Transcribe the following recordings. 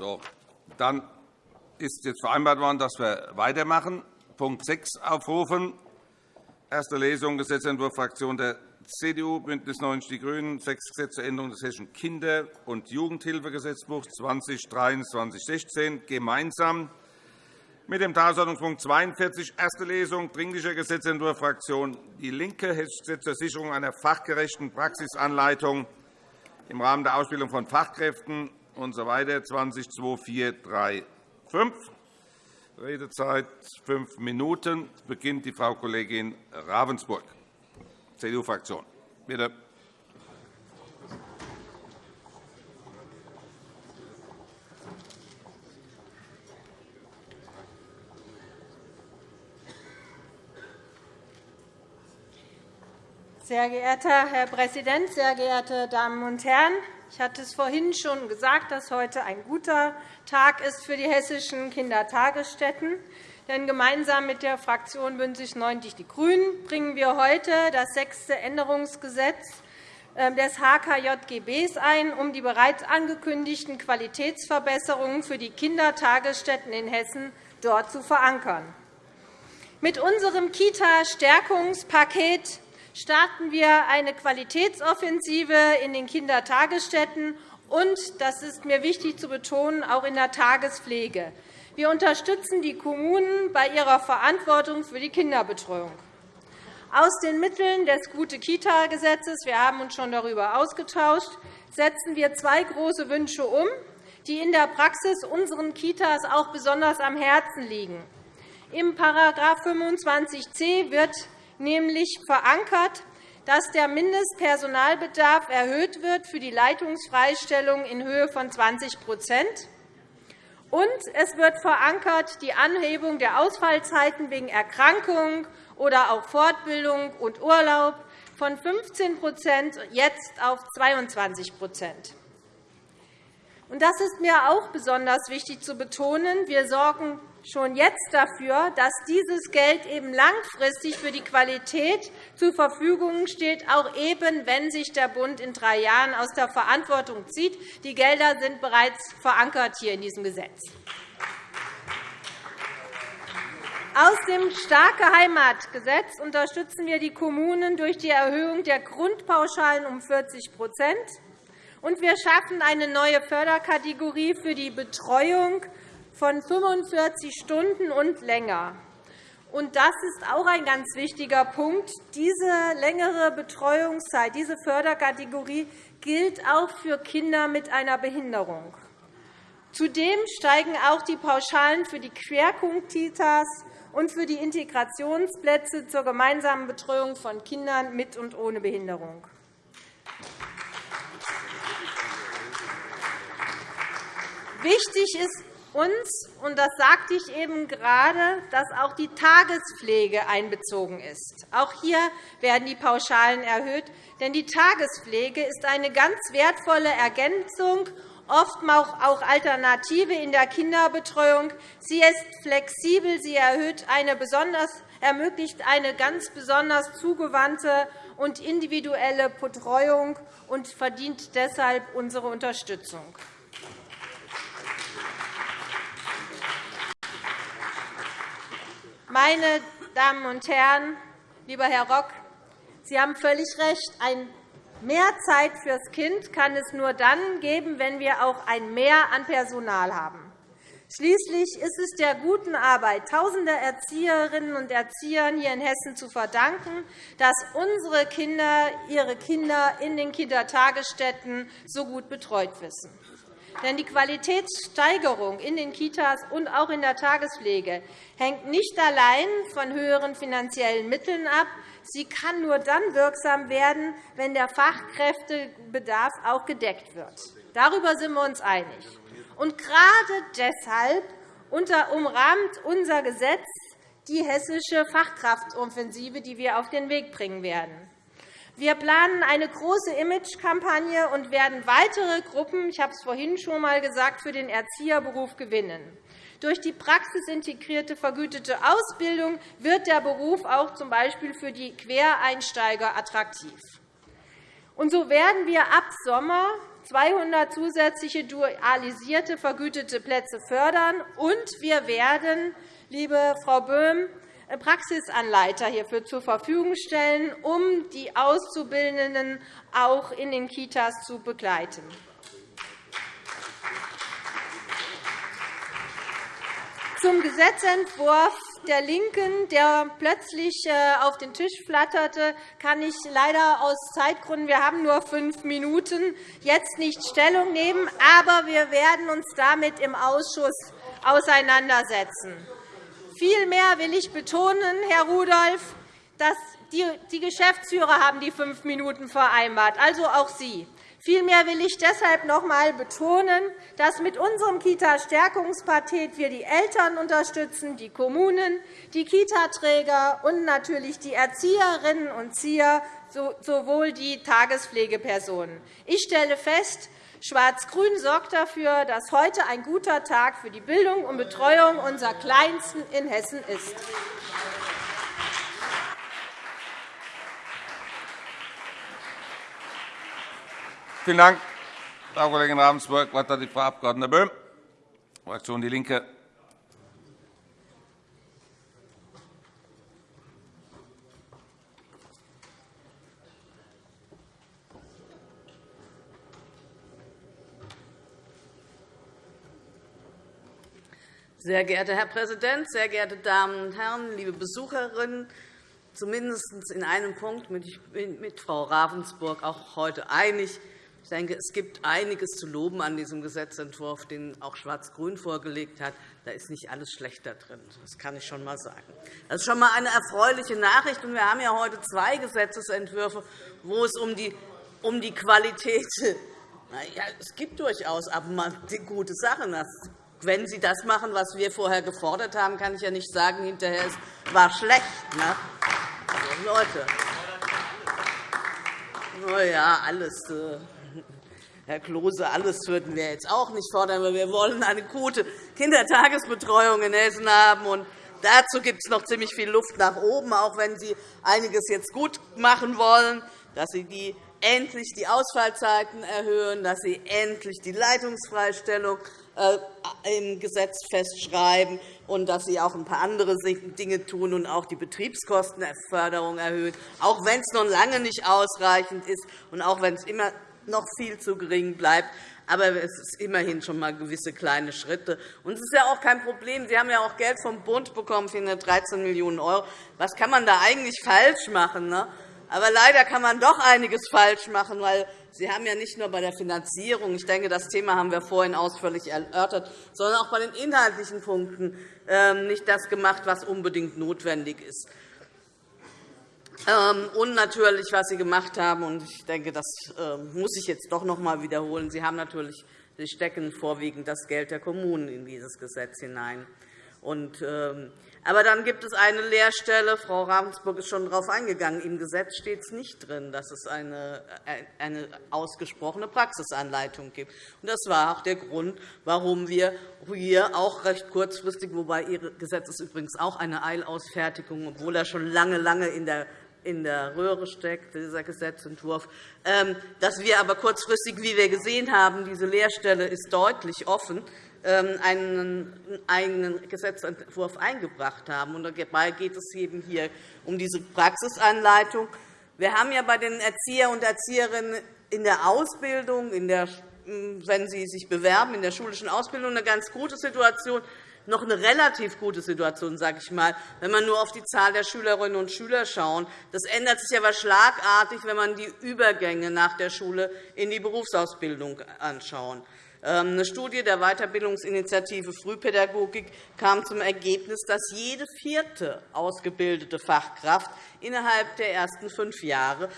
So, dann ist jetzt vereinbart worden, dass wir weitermachen. Punkt 6 aufrufen. Erste Lesung Gesetzentwurf Fraktion der CDU, BÜNDNIS 90 die GRÜNEN, sechs Gesetze zur Änderung des Hessischen Kinder- und Jugendhilfegesetzbuchs 2023-16 gemeinsam mit dem Tagesordnungspunkt 42, erste Lesung, Dringlicher Gesetzentwurf Fraktion DIE LINKE, Hessisches Gesetz zur Sicherung einer fachgerechten Praxisanleitung im Rahmen der Ausbildung von Fachkräften usw. So 202435. Redezeit fünf Minuten. beginnt die Frau Kollegin Ravensburg, CDU-Fraktion. Bitte. Sehr geehrter Herr Präsident, sehr geehrte Damen und Herren! Ich hatte es vorhin schon gesagt, dass heute ein guter Tag ist für die hessischen Kindertagesstätten. Denn gemeinsam mit der Fraktion BÜNDNIS 90 die GRÜNEN bringen wir heute das sechste Änderungsgesetz ähm, des HKJGB ein, um die bereits angekündigten Qualitätsverbesserungen für die Kindertagesstätten in Hessen dort zu verankern. Mit unserem Kita-Stärkungspaket starten wir eine Qualitätsoffensive in den Kindertagesstätten und, das ist mir wichtig zu betonen, auch in der Tagespflege. Wir unterstützen die Kommunen bei ihrer Verantwortung für die Kinderbetreuung. Aus den Mitteln des Gute-Kita-Gesetzes – wir haben uns schon darüber ausgetauscht – setzen wir zwei große Wünsche um, die in der Praxis unseren Kitas auch besonders am Herzen liegen. Im § 25c wird nämlich verankert, dass der Mindestpersonalbedarf erhöht wird für die Leitungsfreistellung in Höhe von 20% und es wird verankert die Anhebung der Ausfallzeiten wegen Erkrankung oder auch Fortbildung und Urlaub von 15% jetzt auf 22% Das ist mir auch besonders wichtig zu betonen. Wir sorgen schon jetzt dafür, dass dieses Geld eben langfristig für die Qualität zur Verfügung steht, auch eben, wenn sich der Bund in drei Jahren aus der Verantwortung zieht. Die Gelder sind bereits verankert hier in diesem Gesetz. Aus dem Starke Heimatgesetz unterstützen wir die Kommunen durch die Erhöhung der Grundpauschalen um 40 und wir schaffen eine neue Förderkategorie für die Betreuung von 45 Stunden und länger. Das ist auch ein ganz wichtiger Punkt. Diese längere Betreuungszeit, diese Förderkategorie gilt auch für Kinder mit einer Behinderung. Zudem steigen auch die Pauschalen für die Querpunkt-Kitas und für die Integrationsplätze zur gemeinsamen Betreuung von Kindern mit und ohne Behinderung. Wichtig ist uns, und das sagte ich eben gerade, dass auch die Tagespflege einbezogen ist. Auch hier werden die Pauschalen erhöht, denn die Tagespflege ist eine ganz wertvolle Ergänzung, oft auch Alternative in der Kinderbetreuung. Sie ist flexibel, sie erhöht eine besonders, ermöglicht eine ganz besonders zugewandte und individuelle Betreuung und verdient deshalb unsere Unterstützung. Meine Damen und Herren, lieber Herr Rock, Sie haben völlig recht. Ein Mehr Zeit fürs Kind kann es nur dann geben, wenn wir auch ein Mehr an Personal haben. Schließlich ist es der guten Arbeit tausender Erzieherinnen und Erziehern hier in Hessen zu verdanken, dass unsere Kinder ihre Kinder in den Kindertagesstätten so gut betreut wissen. Denn die Qualitätssteigerung in den Kitas und auch in der Tagespflege hängt nicht allein von höheren finanziellen Mitteln ab. Sie kann nur dann wirksam werden, wenn der Fachkräftebedarf auch gedeckt wird. Darüber sind wir uns einig. Und gerade deshalb umrahmt unser Gesetz die hessische Fachkraftoffensive, die wir auf den Weg bringen werden. Wir planen eine große Imagekampagne und werden weitere Gruppen, ich habe es vorhin schon einmal gesagt, für den Erzieherberuf gewinnen. Durch die praxisintegrierte vergütete Ausbildung wird der Beruf auch z. B. für die Quereinsteiger attraktiv. Und so werden wir ab Sommer 200 zusätzliche dualisierte vergütete Plätze fördern, und wir werden, liebe Frau Böhm, Praxisanleiter hierfür zur Verfügung stellen, um die Auszubildenden auch in den Kitas zu begleiten. Zum Gesetzentwurf der LINKEN, der plötzlich äh, auf den Tisch flatterte, kann ich leider aus Zeitgründen – wir haben nur fünf Minuten – jetzt nicht Stellung nehmen. Aber wir werden uns damit im Ausschuss auseinandersetzen. Vielmehr will ich betonen, Herr Rudolph, dass die Geschäftsführer haben die fünf Minuten vereinbart, also auch Sie. Vielmehr will ich deshalb noch einmal betonen, dass mit unserem Kita-Stärkungspaket wir die Eltern unterstützen, die Kommunen, die Kitaträger und natürlich die Erzieherinnen und Erzieher sowohl die Tagespflegepersonen. Ich stelle fest, Schwarz-Grün sorgt dafür, dass heute ein guter Tag für die Bildung und Betreuung unserer Kleinsten in Hessen ist. Vielen Dank, Frau Kollegin Ravensburg. Das Wort hat die Frau Abg. Böhm, Fraktion DIE LINKE. Sehr geehrter Herr Präsident, sehr geehrte Damen und Herren, liebe Besucherinnen! Zumindest in einem Punkt bin ich mit Frau Ravensburg auch heute einig. Ich denke, es gibt einiges zu loben an diesem Gesetzentwurf, den auch Schwarz-Grün vorgelegt hat. Da ist nicht alles schlecht drin. Das kann ich schon einmal sagen. Das ist schon einmal eine erfreuliche Nachricht. Wir haben ja heute zwei Gesetzentwürfe, wo es um die, Qualität ja, es gibt durchaus aber mal gute Sachen. Wenn Sie das machen, was wir vorher gefordert haben, kann ich ja nicht sagen, hinterher es war schlecht. Ne? Also, Leute, na ja, alles, äh, Herr Klose, alles würden wir jetzt auch nicht fordern, aber wir wollen eine gute Kindertagesbetreuung in Hessen haben. Und dazu gibt es noch ziemlich viel Luft nach oben, auch wenn Sie einiges jetzt gut machen wollen, dass Sie die endlich die Ausfallzeiten erhöhen, dass Sie endlich die Leitungsfreistellung im Gesetz festschreiben und dass Sie auch ein paar andere Dinge tun und auch die Betriebskostenförderung erhöhen, auch wenn es noch lange nicht ausreichend ist und auch wenn es immer noch viel zu gering bleibt. Aber es ist immerhin schon einmal gewisse kleine Schritte. Und es ist ja auch kein Problem. Sie haben ja auch Geld vom Bund bekommen, 413 Millionen €. Was kann man da eigentlich falsch machen? Ne? Aber leider kann man doch einiges falsch machen, weil Sie haben ja nicht nur bei der Finanzierung, ich denke, das Thema haben wir vorhin ausführlich erörtert, sondern auch bei den inhaltlichen Punkten ähm, nicht das gemacht, was unbedingt notwendig ist. Ähm, und natürlich, was Sie gemacht haben, und ich denke, das ähm, muss ich jetzt doch noch einmal wiederholen. Sie haben natürlich Sie stecken vorwiegend das Geld der Kommunen in dieses Gesetz hinein. Und, aber dann gibt es eine Lehrstelle, Frau Ravensburg ist schon darauf eingegangen, im Gesetz steht es nicht drin, dass es eine, eine ausgesprochene Praxisanleitung gibt. Das war auch der Grund, warum wir hier auch recht kurzfristig, wobei Ihr Gesetz ist übrigens auch eine Eilausfertigung, obwohl er schon lange, lange in der in der Röhre steckt, dieser Gesetzentwurf, ähm, dass wir aber kurzfristig, wie wir gesehen haben, diese Lehrstelle ist deutlich offen, einen eigenen Gesetzentwurf eingebracht haben. Dabei geht es eben hier um diese Praxisanleitung. Wir haben ja bei den Erzieher und Erzieherinnen in der Ausbildung, in der, wenn sie sich bewerben, in der schulischen Ausbildung eine ganz gute Situation, noch eine relativ gute Situation, sage ich mal, wenn man nur auf die Zahl der Schülerinnen und Schüler schaut. Das ändert sich aber schlagartig, wenn man die Übergänge nach der Schule in die Berufsausbildung anschaut. Ähm, eine Studie der Weiterbildungsinitiative Frühpädagogik kam zum Ergebnis, dass jede vierte ausgebildete Fachkraft innerhalb der ersten fünf Jahre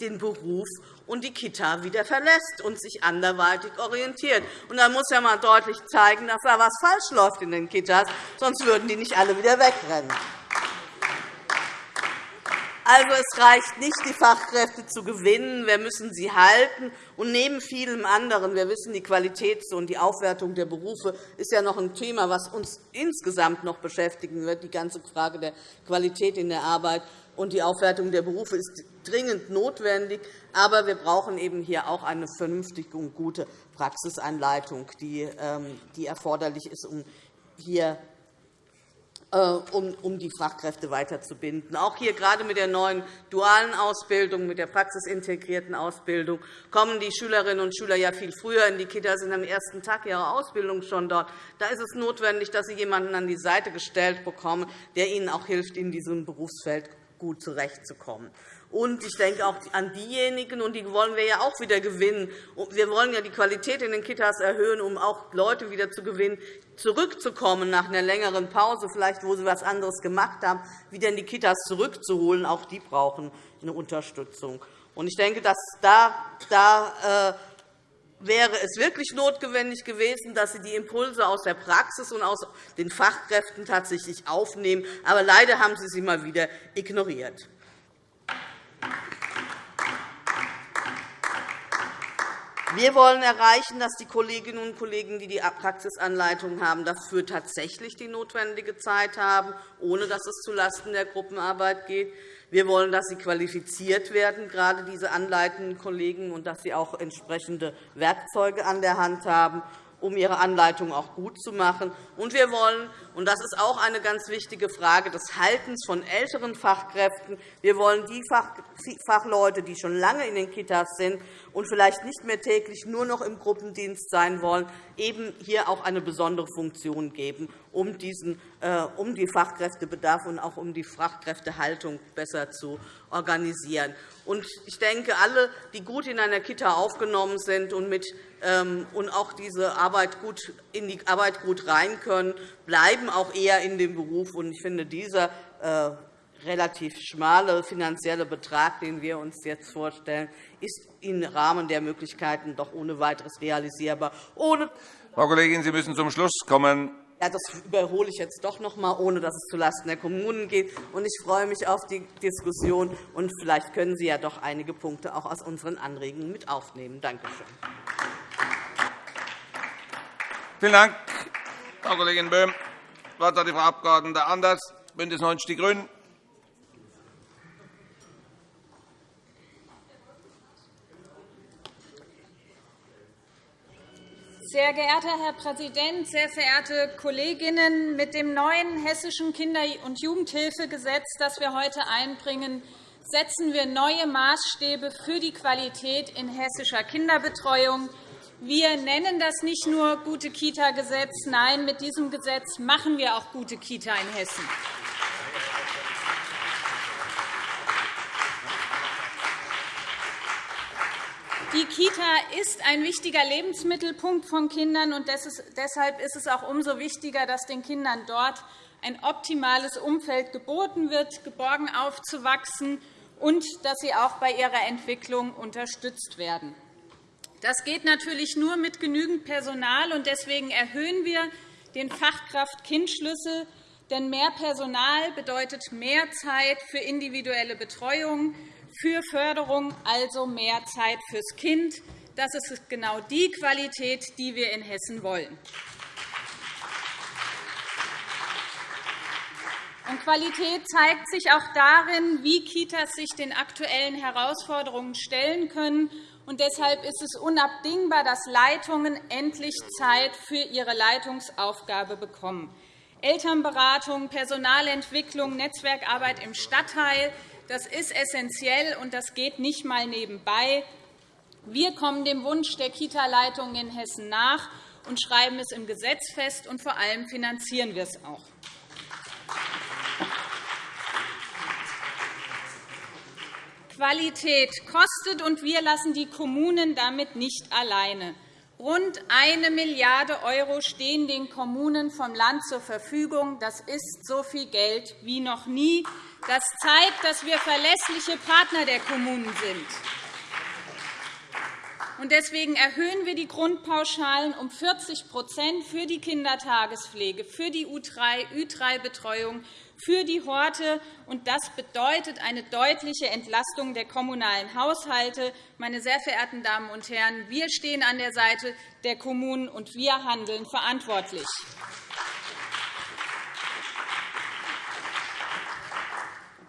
den Beruf und die Kita wieder verlässt und sich anderweitig orientiert. Da muss ja mal deutlich zeigen, dass da etwas falsch läuft in den Kitas, sonst würden die nicht alle wieder wegrennen. Also, es reicht nicht, die Fachkräfte zu gewinnen. Wir müssen sie halten. Und neben vielem anderen, wir wissen, die Qualität und die Aufwertung der Berufe ist ja noch ein Thema, das uns insgesamt noch beschäftigen wird, die ganze Frage der Qualität in der Arbeit. und die Aufwertung der Berufe ist dringend notwendig. Aber wir brauchen eben hier auch eine vernünftige und gute Praxisanleitung, die ähm, erforderlich ist, um hier um die Fachkräfte weiterzubinden. Auch hier gerade mit der neuen dualen Ausbildung, mit der praxisintegrierten Ausbildung kommen die Schülerinnen und Schüler ja viel früher in die Kitas, sind am ersten Tag ihrer Ausbildung schon dort. Da ist es notwendig, dass sie jemanden an die Seite gestellt bekommen, der ihnen auch hilft, in diesem Berufsfeld gut zurechtzukommen. Und ich denke auch an diejenigen, und die wollen wir ja auch wieder gewinnen. Wir wollen ja die Qualität in den Kitas erhöhen, um auch Leute wieder zu gewinnen, zurückzukommen nach einer längeren Pause, vielleicht wo sie etwas anderes gemacht haben, wieder in die Kitas zurückzuholen. Auch die brauchen eine Unterstützung. Und ich denke, dass da, da äh, wäre es wirklich notwendig gewesen, dass Sie die Impulse aus der Praxis und aus den Fachkräften tatsächlich aufnehmen. Aber leider haben Sie sie mal wieder ignoriert. Wir wollen erreichen, dass die Kolleginnen und Kollegen, die die Praxisanleitung haben, dafür tatsächlich die notwendige Zeit haben, ohne dass es zulasten der Gruppenarbeit geht. Wir wollen, dass sie qualifiziert werden, gerade diese anleitenden Kollegen, und dass sie auch entsprechende Werkzeuge an der Hand haben um ihre Anleitung auch gut zu machen. Und wir wollen, und das ist auch eine ganz wichtige Frage des Haltens von älteren Fachkräften, wir wollen die Fachleute, die schon lange in den Kitas sind und vielleicht nicht mehr täglich nur noch im Gruppendienst sein wollen, eben hier auch eine besondere Funktion geben, um, diesen, äh, um die Fachkräftebedarf und auch um die Fachkräftehaltung besser zu organisieren. Ich denke, alle, die gut in einer Kita aufgenommen sind und, mit, ähm, und auch diese Arbeit gut, in die Arbeit gut rein können, bleiben auch eher in dem Beruf. Ich finde, dieser äh, relativ schmale finanzielle Betrag, den wir uns jetzt vorstellen, ist im Rahmen der Möglichkeiten doch ohne weiteres realisierbar. Ohne Frau Kollegin, Sie müssen zum Schluss kommen. Ja, das überhole ich jetzt doch noch einmal, ohne dass es zulasten der Kommunen geht. Ich freue mich auf die Diskussion. und Vielleicht können Sie ja doch einige Punkte auch aus unseren Anregungen mit aufnehmen. Danke schön. Vielen Dank, Frau Kollegin Böhm. Das Wort hat die Frau Abg. Anders, BÜNDNIS 90 die GRÜNEN. Sehr geehrter Herr Präsident, sehr verehrte Kolleginnen! Mit dem neuen Hessischen Kinder- und Jugendhilfegesetz, das wir heute einbringen, setzen wir neue Maßstäbe für die Qualität in hessischer Kinderbetreuung. Wir nennen das nicht nur gute Kita-Gesetz. Nein, mit diesem Gesetz machen wir auch gute Kita in Hessen. Die Kita ist ein wichtiger Lebensmittelpunkt von Kindern, und deshalb ist es auch umso wichtiger, dass den Kindern dort ein optimales Umfeld geboten wird, geborgen aufzuwachsen und dass sie auch bei ihrer Entwicklung unterstützt werden. Das geht natürlich nur mit genügend Personal, und deswegen erhöhen wir den Fachkraft-Kind-Schlüssel. Denn mehr Personal bedeutet mehr Zeit für individuelle Betreuung, für Förderung, also mehr Zeit fürs Kind. Das ist genau die Qualität, die wir in Hessen wollen. Qualität zeigt sich auch darin, wie Kitas sich den aktuellen Herausforderungen stellen können. Und deshalb ist es unabdingbar, dass Leitungen endlich Zeit für ihre Leitungsaufgabe bekommen. Elternberatung, Personalentwicklung, Netzwerkarbeit im Stadtteil das ist essentiell, und das geht nicht einmal nebenbei. Wir kommen dem Wunsch der Kita-Leitungen in Hessen nach und schreiben es im Gesetz fest, und vor allem finanzieren wir es auch. Qualität kostet, und wir lassen die Kommunen damit nicht alleine. Rund 1 Milliarde € stehen den Kommunen vom Land zur Verfügung. Das ist so viel Geld wie noch nie. Das zeigt, dass wir verlässliche Partner der Kommunen sind. Deswegen erhöhen wir die Grundpauschalen um 40% für die Kindertagespflege, für die Ü3-Betreuung, für die Horte. Das bedeutet eine deutliche Entlastung der kommunalen Haushalte. Meine sehr verehrten Damen und Herren, wir stehen an der Seite der Kommunen, und wir handeln verantwortlich.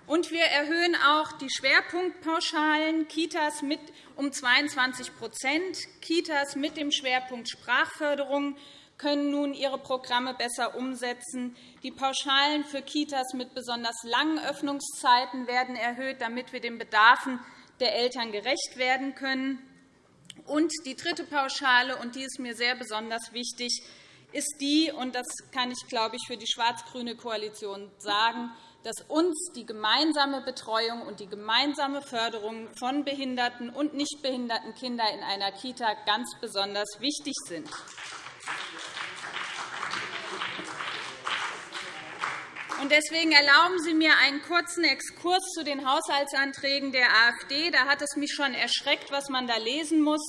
Und wir erhöhen auch die Schwerpunktpauschalen Kitas mit um 22% Kitas mit dem Schwerpunkt Sprachförderung können nun ihre Programme besser umsetzen. Die Pauschalen für Kitas mit besonders langen Öffnungszeiten werden erhöht, damit wir den Bedarfen der Eltern gerecht werden können. Und die dritte Pauschale, und die ist mir sehr besonders wichtig, ist die, und das kann ich, glaube ich, für die schwarz-grüne Koalition sagen, dass uns die gemeinsame Betreuung und die gemeinsame Förderung von behinderten und nicht behinderten Kindern in einer Kita ganz besonders wichtig sind. Deswegen erlauben Sie mir einen kurzen Exkurs zu den Haushaltsanträgen der AfD. Da hat es mich schon erschreckt, was man da lesen muss.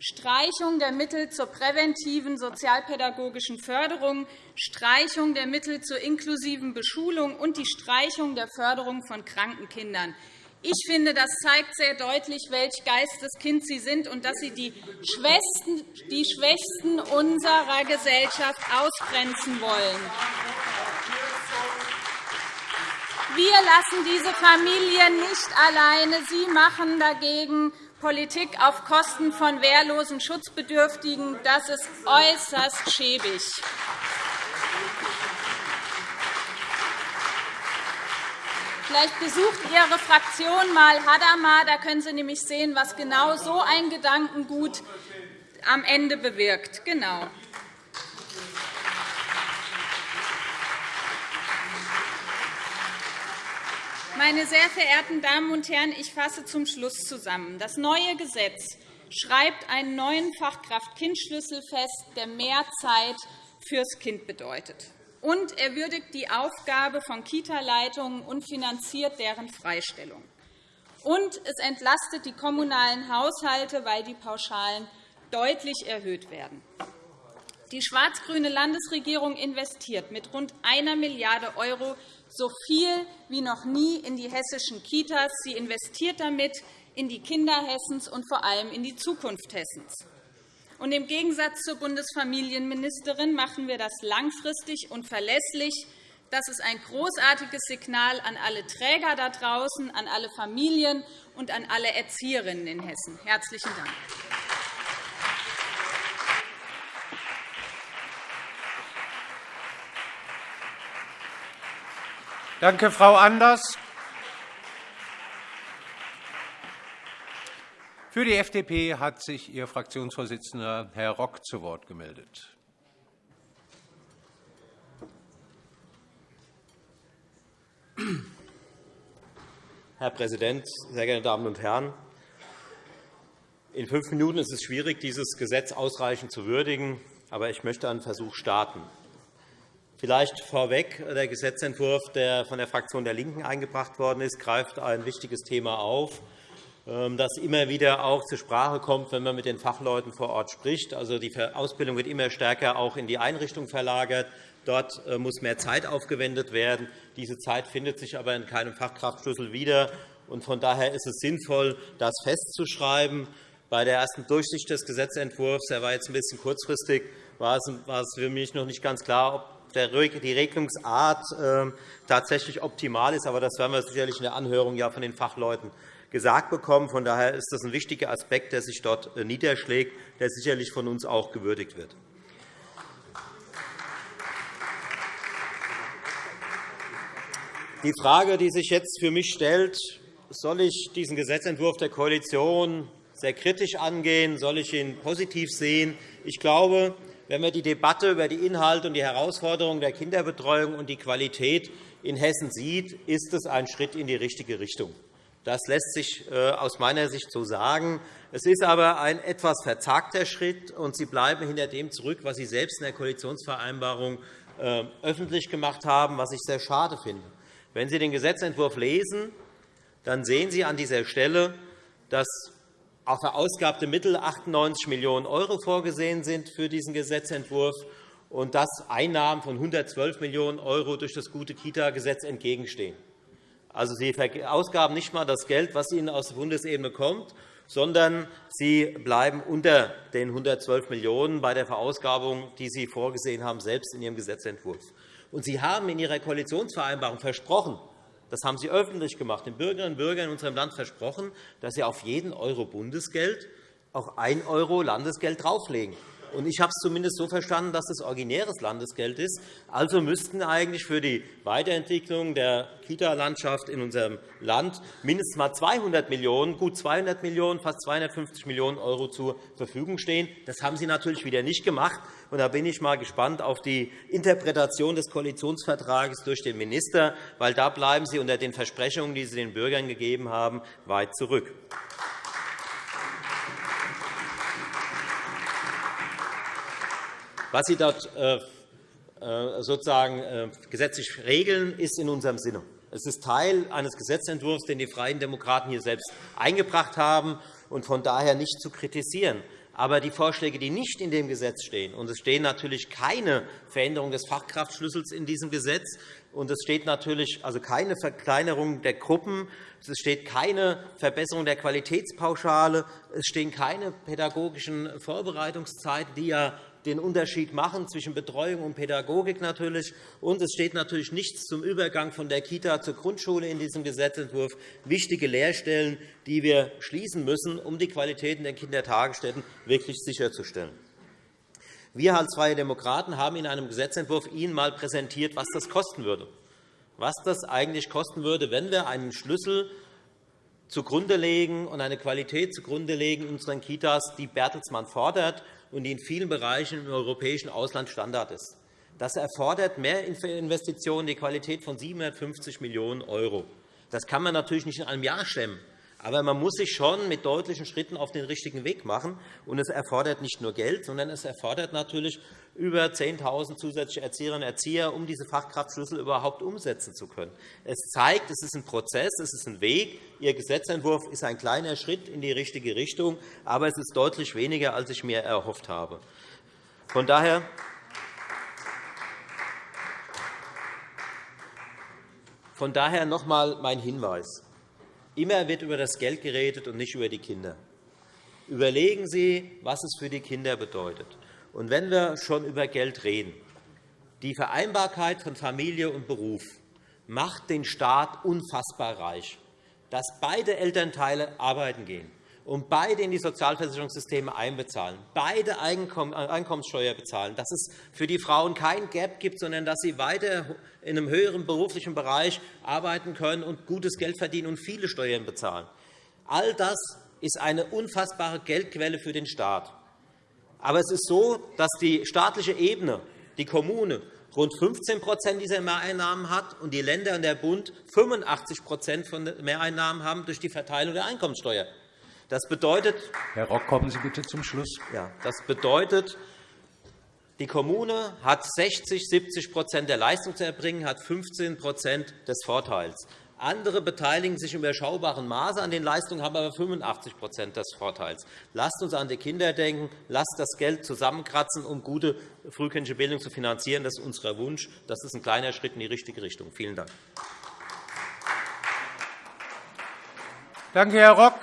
Streichung der Mittel zur präventiven sozialpädagogischen Förderung, Streichung der Mittel zur inklusiven Beschulung und die Streichung der Förderung von kranken Kindern. Ich finde, das zeigt sehr deutlich, welch Geisteskind Sie sind und dass Sie die Schwächsten, die Schwächsten unserer Gesellschaft ausgrenzen wollen. Wir lassen diese Familien nicht alleine. Sie machen dagegen Politik auf Kosten von wehrlosen Schutzbedürftigen. Das ist äußerst schäbig. Vielleicht besucht Ihre Fraktion einmal Hadamar. Da können Sie nämlich sehen, was genau so ein Gedankengut am Ende bewirkt. Genau. Meine sehr verehrten Damen und Herren, ich fasse zum Schluss zusammen. Das neue Gesetz schreibt einen neuen Fachkraft-Kind-Schlüssel fest, der mehr Zeit fürs Kind bedeutet und er würdigt die Aufgabe von Kita-Leitungen und finanziert deren Freistellung. Und es entlastet die kommunalen Haushalte, weil die Pauschalen deutlich erhöht werden. Die schwarz-grüne Landesregierung investiert mit rund 1 Milliarde € so viel wie noch nie in die hessischen Kitas. Sie investiert damit in die Kinder Hessens und vor allem in die Zukunft Hessens. Und Im Gegensatz zur Bundesfamilienministerin machen wir das langfristig und verlässlich. Das ist ein großartiges Signal an alle Träger da draußen, an alle Familien und an alle Erzieherinnen in Hessen. – Herzlichen Dank. Danke, Frau Anders. Für die FDP hat sich Ihr Fraktionsvorsitzender, Herr Rock, zu Wort gemeldet. Herr Präsident, sehr geehrte Damen und Herren! In fünf Minuten ist es schwierig, dieses Gesetz ausreichend zu würdigen. Aber ich möchte einen Versuch starten. Vielleicht vorweg. Der Gesetzentwurf, der von der Fraktion der LINKEN eingebracht worden ist, greift ein wichtiges Thema auf, ähm, das immer wieder auch zur Sprache kommt, wenn man mit den Fachleuten vor Ort spricht. Also, die Ausbildung wird immer stärker auch in die Einrichtung verlagert. Dort äh, muss mehr Zeit aufgewendet werden. Diese Zeit findet sich aber in keinem Fachkraftschlüssel wieder. Von daher ist es sinnvoll, das festzuschreiben. Bei der ersten Durchsicht des Gesetzentwurfs, der war jetzt ein bisschen kurzfristig, war es für mich noch nicht ganz klar, ob die Regelungsart ähm, tatsächlich optimal ist. Aber das werden wir sicherlich in der Anhörung von den Fachleuten gesagt bekommen. Von daher ist das ein wichtiger Aspekt, der sich dort äh, niederschlägt, der sicherlich von uns auch gewürdigt wird. Die Frage, die sich jetzt für mich stellt, soll ich diesen Gesetzentwurf der Koalition sehr kritisch angehen? Soll ich ihn positiv sehen? Ich glaube, wenn man die Debatte über die Inhalte und die Herausforderungen der Kinderbetreuung und die Qualität in Hessen sieht, ist es ein Schritt in die richtige Richtung. Das lässt sich äh, aus meiner Sicht so sagen. Es ist aber ein etwas verzagter Schritt, und Sie bleiben hinter dem zurück, was Sie selbst in der Koalitionsvereinbarung äh, öffentlich gemacht haben, was ich sehr schade finde. Wenn Sie den Gesetzentwurf lesen, dann sehen Sie an dieser Stelle, dass auf verausgabte Mittel 98 Millionen € vorgesehen sind für diesen Gesetzentwurf und dass Einnahmen von 112 Millionen € durch das gute Kita-Gesetz entgegenstehen. Also, Sie verausgaben nicht einmal das Geld, was Ihnen aus der Bundesebene kommt, sondern Sie bleiben unter den 112 Millionen € bei der Verausgabung, die Sie vorgesehen haben, selbst in Ihrem Gesetzentwurf. Und Sie haben in Ihrer Koalitionsvereinbarung versprochen, Das haben Sie öffentlich gemacht, den Bürgerinnen und Bürgern in unserem Land versprochen, dass Sie auf jeden Euro Bundesgeld auch 1 € Landesgeld drauflegen. Ich habe es zumindest so verstanden, dass es originäres Landesgeld ist. Also müssten eigentlich für die Weiterentwicklung der Kita-Landschaft in unserem Land mindestens mal 200 Millionen, gut 200 Millionen, fast 250 Millionen € zur Verfügung stehen. Das haben Sie natürlich wieder nicht gemacht. Da bin ich mal gespannt auf die Interpretation des Koalitionsvertrags durch den Minister, weil da bleiben Sie unter den Versprechungen, die Sie den Bürgern gegeben haben, weit zurück. Was Sie dort äh, äh, sozusagen äh, gesetzlich regeln, ist in unserem Sinne. Es ist Teil eines Gesetzentwurfs, den die Freien Demokraten hier selbst eingebracht haben und von daher nicht zu kritisieren. Aber die Vorschläge, die nicht in dem Gesetz stehen, und es stehen natürlich keine Veränderung des Fachkraftschlüssels in diesem Gesetz, und es steht natürlich also keine Verkleinerung der Gruppen, es steht keine Verbesserung der Qualitätspauschale, es stehen keine pädagogischen Vorbereitungszeiten, die ja den Unterschied machen zwischen Betreuung und Pädagogik natürlich. Und es steht natürlich nichts zum Übergang von der Kita zur Grundschule in diesem Gesetzentwurf. Wichtige Lehrstellen, die wir schließen müssen, um die Qualität in den Kindertagesstätten wirklich sicherzustellen. Wir als Freie Demokraten haben in einem Gesetzentwurf Ihnen einmal präsentiert, was das kosten würde. Was das eigentlich kosten würde, wenn wir einen Schlüssel zugrunde legen und eine Qualität zugrunde legen in unseren Kitas, die Bertelsmann fordert und die in vielen Bereichen im europäischen Ausland Standard ist. Das erfordert mehr Investitionen, die Qualität von 750 Millionen €. Das kann man natürlich nicht in einem Jahr stemmen. Aber man muss sich schon mit deutlichen Schritten auf den richtigen Weg machen. Und es erfordert nicht nur Geld, sondern es erfordert natürlich über 10.000 zusätzliche Erzieherinnen und Erzieher, um diese Fachkraftschlüssel überhaupt umsetzen zu können. Es zeigt, es ist ein Prozess, es ist ein Weg. Ihr Gesetzentwurf ist ein kleiner Schritt in die richtige Richtung, aber es ist deutlich weniger, als ich mir erhofft habe. Von daher Von daher noch einmal mein Hinweis. Immer wird über das Geld geredet und nicht über die Kinder. Überlegen Sie, was es für die Kinder bedeutet. Und wenn wir schon über Geld reden, die Vereinbarkeit von Familie und Beruf macht den Staat unfassbar reich, dass beide Elternteile arbeiten gehen und beide in die Sozialversicherungssysteme einbezahlen, beide Einkommenssteuer bezahlen, dass es für die Frauen kein Gap gibt, sondern dass sie weiter in einem höheren beruflichen Bereich arbeiten können und gutes Geld verdienen und viele Steuern bezahlen. All das ist eine unfassbare Geldquelle für den Staat. Aber es ist so, dass die staatliche Ebene, die Kommune, rund 15% dieser Mehreinnahmen hat und die Länder und der Bund 85% von Mehreinnahmen haben durch die Verteilung der Einkommenssteuer. Das bedeutet, Herr Rock, kommen Sie bitte zum Schluss. Ja, das bedeutet, die Kommune hat 60, 70 der Leistung zu erbringen, hat 15% des Vorteils. Andere beteiligen sich im überschaubaren Maße an den Leistungen, haben aber 85% des Vorteils. Lasst uns an die Kinder denken. Lasst das Geld zusammenkratzen, um gute frühkindliche Bildung zu finanzieren. Das ist unser Wunsch. Das ist ein kleiner Schritt in die richtige Richtung. Vielen Dank. Danke, Herr Rock.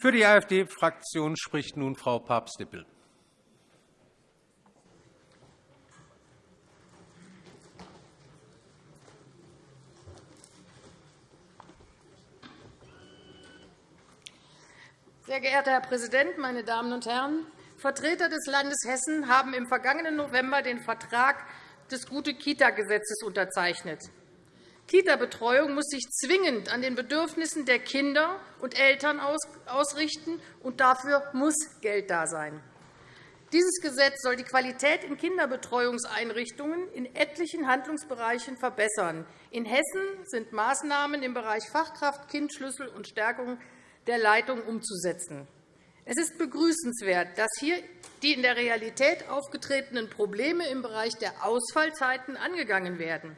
Für die AfD-Fraktion spricht nun Frau Papst-Dippel. Sehr geehrter Herr Präsident, meine Damen und Herren! Vertreter des Landes Hessen haben im vergangenen November den Vertrag des Gute-Kita-Gesetzes unterzeichnet. Kita-Betreuung muss sich zwingend an den Bedürfnissen der Kinder und Eltern ausrichten, und dafür muss Geld da sein. Dieses Gesetz soll die Qualität in Kinderbetreuungseinrichtungen in etlichen Handlungsbereichen verbessern. In Hessen sind Maßnahmen im Bereich Fachkraft, Kindschlüssel und Stärkung der Leitung umzusetzen. Es ist begrüßenswert, dass hier die in der Realität aufgetretenen Probleme im Bereich der Ausfallzeiten angegangen werden.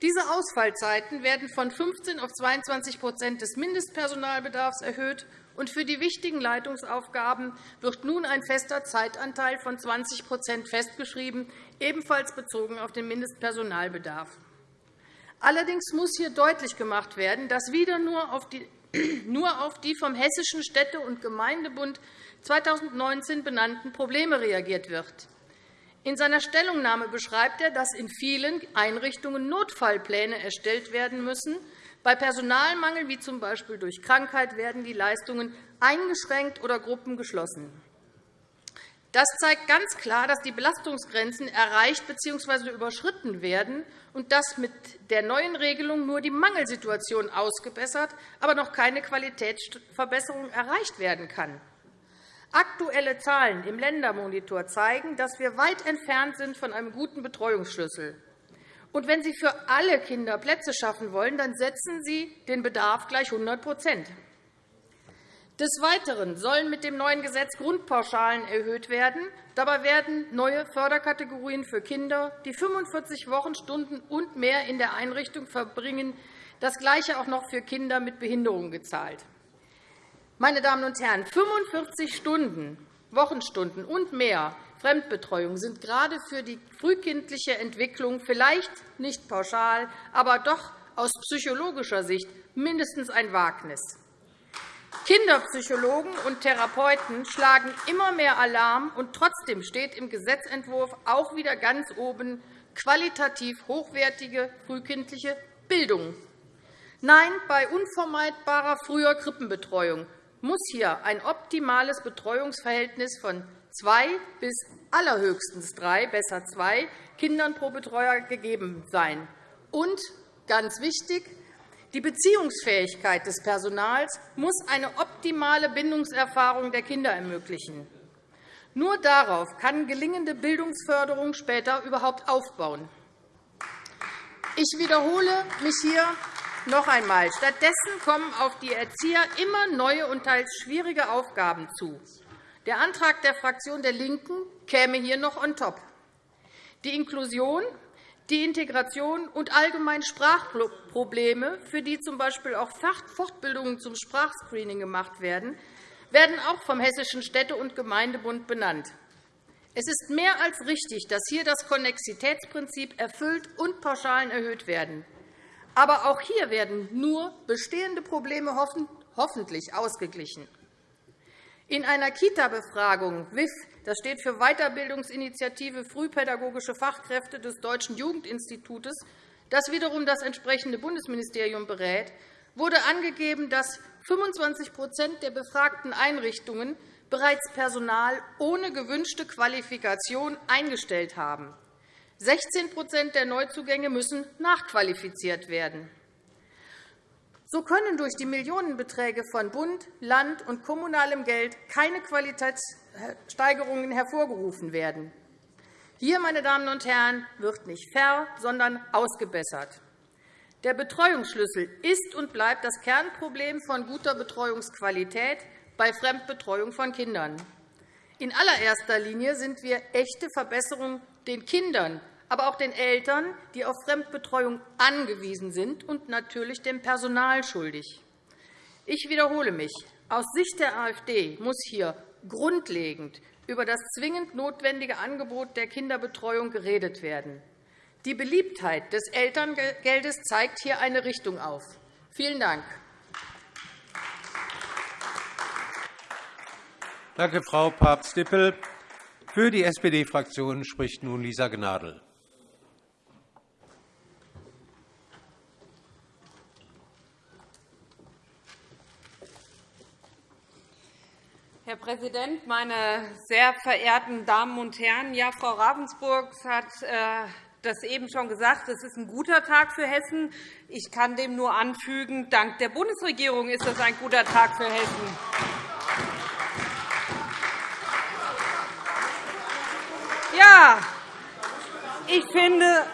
Diese Ausfallzeiten werden von 15 auf 22% des Mindestpersonalbedarfs erhöht, und für die wichtigen Leitungsaufgaben wird nun ein fester Zeitanteil von 20% festgeschrieben, ebenfalls bezogen auf den Mindestpersonalbedarf. Allerdings muss hier deutlich gemacht werden, dass wieder nur auf die nur auf die vom Hessischen Städte- und Gemeindebund 2019 benannten Probleme reagiert wird. In seiner Stellungnahme beschreibt er, dass in vielen Einrichtungen Notfallpläne erstellt werden müssen. Bei Personalmangel, wie z. B. durch Krankheit, werden die Leistungen eingeschränkt oder Gruppen geschlossen. Das zeigt ganz klar, dass die Belastungsgrenzen erreicht bzw. überschritten werden und dass mit der neuen Regelung nur die Mangelsituation ausgebessert, aber noch keine Qualitätsverbesserung erreicht werden kann. Aktuelle Zahlen im Ländermonitor zeigen, dass wir weit entfernt sind von einem guten Betreuungsschlüssel. Und wenn Sie für alle Kinder Plätze schaffen wollen, dann setzen Sie den Bedarf gleich 100 des Weiteren sollen mit dem neuen Gesetz Grundpauschalen erhöht werden. Dabei werden neue Förderkategorien für Kinder, die 45 Wochenstunden und mehr in der Einrichtung verbringen, das Gleiche auch noch für Kinder mit Behinderung gezahlt. Meine Damen und Herren, 45 Stunden, Wochenstunden und mehr Fremdbetreuung sind gerade für die frühkindliche Entwicklung vielleicht nicht pauschal, aber doch aus psychologischer Sicht mindestens ein Wagnis. Kinderpsychologen und Therapeuten schlagen immer mehr Alarm, und trotzdem steht im Gesetzentwurf auch wieder ganz oben qualitativ hochwertige frühkindliche Bildung. Nein, bei unvermeidbarer früher Krippenbetreuung muss hier ein optimales Betreuungsverhältnis von zwei bis allerhöchstens drei, besser zwei Kindern pro Betreuer gegeben sein. Und, ganz wichtig, die Beziehungsfähigkeit des Personals muss eine optimale Bindungserfahrung der Kinder ermöglichen. Nur darauf kann gelingende Bildungsförderung später überhaupt aufbauen. Ich wiederhole mich hier noch einmal. Stattdessen kommen auf die Erzieher immer neue und teils schwierige Aufgaben zu. Der Antrag der Fraktion der LINKEN käme hier noch on top. Die Inklusion die Integration und allgemein Sprachprobleme, für die z. B. auch Fortbildungen zum Sprachscreening gemacht werden, werden auch vom Hessischen Städte- und Gemeindebund benannt. Es ist mehr als richtig, dass hier das Konnexitätsprinzip erfüllt und Pauschalen erhöht werden. Aber auch hier werden nur bestehende Probleme hoffentlich ausgeglichen. In einer Kita-Befragung WIF das steht für Weiterbildungsinitiative Frühpädagogische Fachkräfte des Deutschen Jugendinstitutes, das wiederum das entsprechende Bundesministerium berät, wurde angegeben, dass 25% der befragten Einrichtungen bereits Personal ohne gewünschte Qualifikation eingestellt haben. 16% der Neuzugänge müssen nachqualifiziert werden. So können durch die Millionenbeträge von Bund, Land und kommunalem Geld keine Qualitätssteigerungen hervorgerufen werden. Hier, meine Damen und Herren, wird nicht ver, sondern ausgebessert. Der Betreuungsschlüssel ist und bleibt das Kernproblem von guter Betreuungsqualität bei Fremdbetreuung von Kindern. In allererster Linie sind wir echte Verbesserungen den Kindern aber auch den Eltern, die auf Fremdbetreuung angewiesen sind, und natürlich dem Personal schuldig. Ich wiederhole mich. Aus Sicht der AfD muss hier grundlegend über das zwingend notwendige Angebot der Kinderbetreuung geredet werden. Die Beliebtheit des Elterngeldes zeigt hier eine Richtung auf. Vielen Dank. Danke, Frau Papst-Dippel. Für die SPD-Fraktion spricht nun Lisa Gnadl. Herr Präsident, meine sehr verehrten Damen und Herren! Ja, Frau Ravensburg hat äh, das eben schon gesagt. Es ist ein guter Tag für Hessen. Ich kann dem nur anfügen, dank der Bundesregierung ist das ein guter Tag für Hessen. Ja, ich finde,